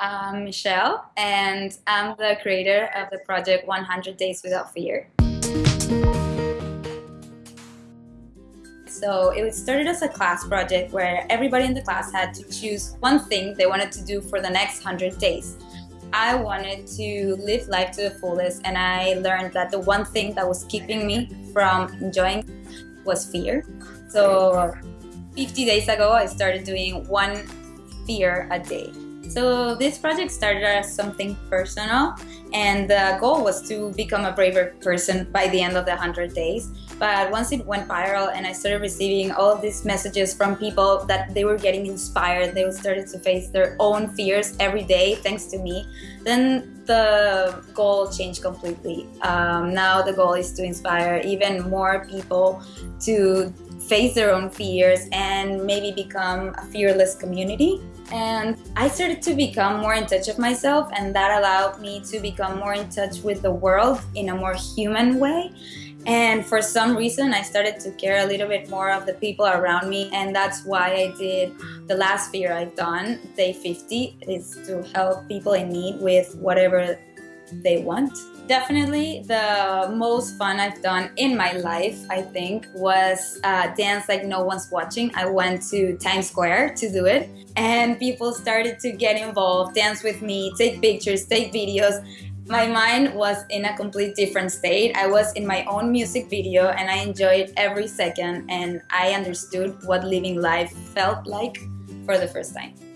I'm Michelle, and I'm the creator of the project 100 Days Without Fear. So it was started as a class project where everybody in the class had to choose one thing they wanted to do for the next 100 days. I wanted to live life to the fullest and I learned that the one thing that was keeping me from enjoying was fear. So 50 days ago I started doing one fear a day. So this project started as something personal and the goal was to become a braver person by the end of the 100 days. But once it went viral and I started receiving all these messages from people that they were getting inspired, they started to face their own fears every day thanks to me, then the goal changed completely. Um, now the goal is to inspire even more people to face their own fears and maybe become a fearless community and I started to become more in touch with myself and that allowed me to become more in touch with the world in a more human way and for some reason I started to care a little bit more of the people around me and that's why I did the last fear I've done, day 50, is to help people in need with whatever they want. Definitely the most fun I've done in my life, I think, was uh, dance like no one's watching. I went to Times Square to do it and people started to get involved, dance with me, take pictures, take videos. My mind was in a complete different state. I was in my own music video and I enjoyed every second and I understood what living life felt like for the first time.